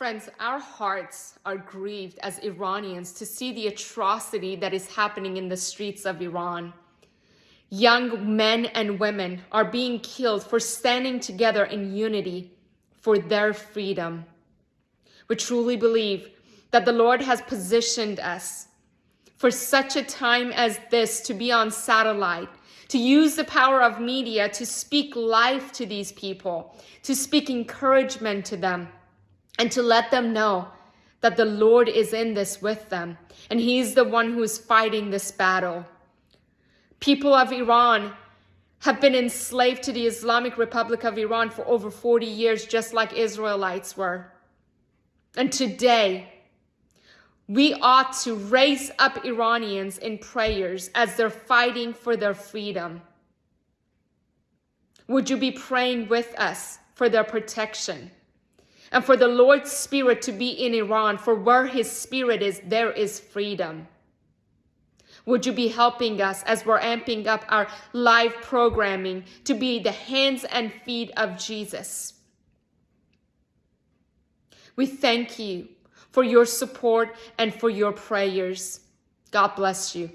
Friends, our hearts are grieved as Iranians to see the atrocity that is happening in the streets of Iran. Young men and women are being killed for standing together in unity for their freedom. We truly believe that the Lord has positioned us for such a time as this to be on satellite, to use the power of media to speak life to these people, to speak encouragement to them, and to let them know that the Lord is in this with them and he's the one who is fighting this battle. People of Iran have been enslaved to the Islamic Republic of Iran for over 40 years, just like Israelites were. And today, we ought to raise up Iranians in prayers as they're fighting for their freedom. Would you be praying with us for their protection? And for the Lord's Spirit to be in Iran, for where His Spirit is, there is freedom. Would you be helping us as we're amping up our live programming to be the hands and feet of Jesus? We thank you for your support and for your prayers. God bless you.